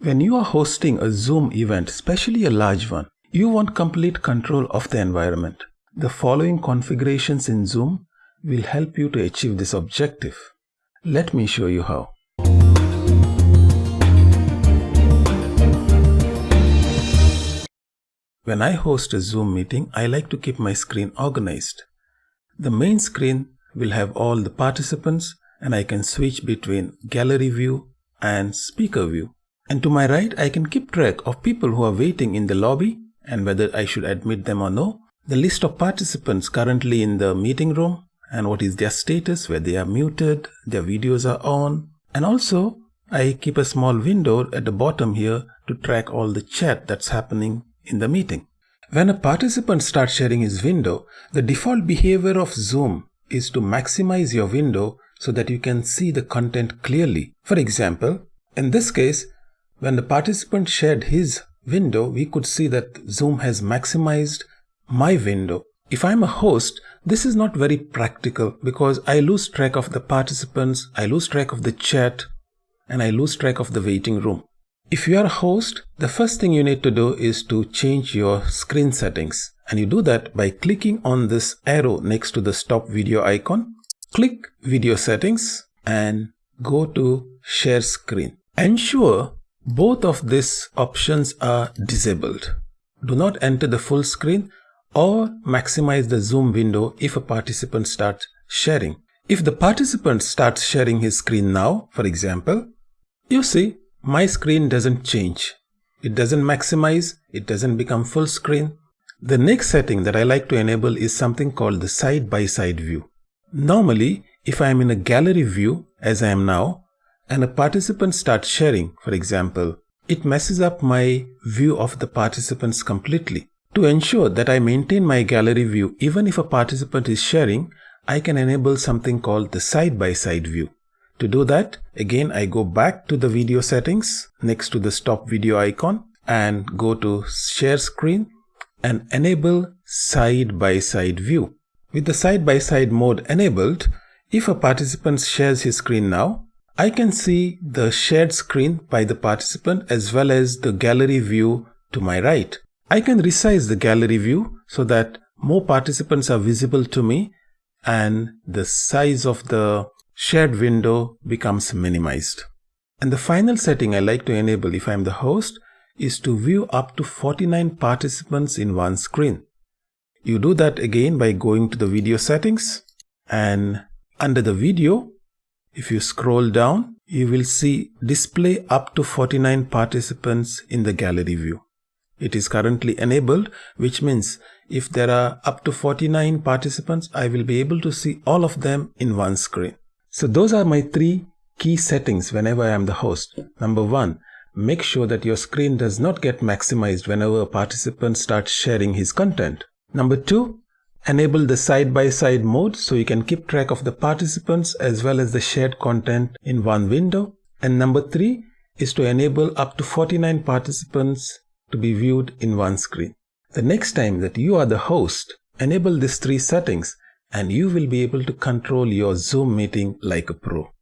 When you are hosting a Zoom event, especially a large one, you want complete control of the environment. The following configurations in Zoom will help you to achieve this objective. Let me show you how. When I host a Zoom meeting, I like to keep my screen organized. The main screen will have all the participants and I can switch between gallery view and speaker view. And to my right, I can keep track of people who are waiting in the lobby and whether I should admit them or no, the list of participants currently in the meeting room and what is their status, where they are muted, their videos are on, and also I keep a small window at the bottom here to track all the chat that's happening in the meeting. When a participant starts sharing his window, the default behavior of Zoom is to maximize your window so that you can see the content clearly. For example, in this case, when the participant shared his window, we could see that Zoom has maximized my window. If I'm a host, this is not very practical because I lose track of the participants, I lose track of the chat, and I lose track of the waiting room. If you are a host, the first thing you need to do is to change your screen settings. And you do that by clicking on this arrow next to the stop video icon. Click video settings and go to share screen. Ensure both of these options are disabled. Do not enter the full screen or maximize the zoom window if a participant starts sharing. If the participant starts sharing his screen now, for example, you see my screen doesn't change. It doesn't maximize, it doesn't become full screen. The next setting that I like to enable is something called the side-by-side -side view. Normally, if I am in a gallery view, as I am now, and a participant starts sharing, for example, it messes up my view of the participants completely. To ensure that I maintain my gallery view even if a participant is sharing, I can enable something called the side-by-side -side view. To do that, again I go back to the video settings next to the stop video icon and go to share screen and enable side-by-side -side view. With the side-by-side -side mode enabled, if a participant shares his screen now, I can see the shared screen by the participant as well as the gallery view to my right. I can resize the gallery view so that more participants are visible to me and the size of the shared window becomes minimized. And the final setting I like to enable if I'm the host is to view up to 49 participants in one screen. You do that again by going to the video settings and under the video if you scroll down, you will see display up to 49 participants in the gallery view. It is currently enabled, which means if there are up to 49 participants, I will be able to see all of them in one screen. So those are my three key settings whenever I am the host. Number one, make sure that your screen does not get maximized whenever a participant starts sharing his content. Number two, Enable the side-by-side -side mode so you can keep track of the participants as well as the shared content in one window. And number three is to enable up to 49 participants to be viewed in one screen. The next time that you are the host, enable these three settings and you will be able to control your Zoom meeting like a pro.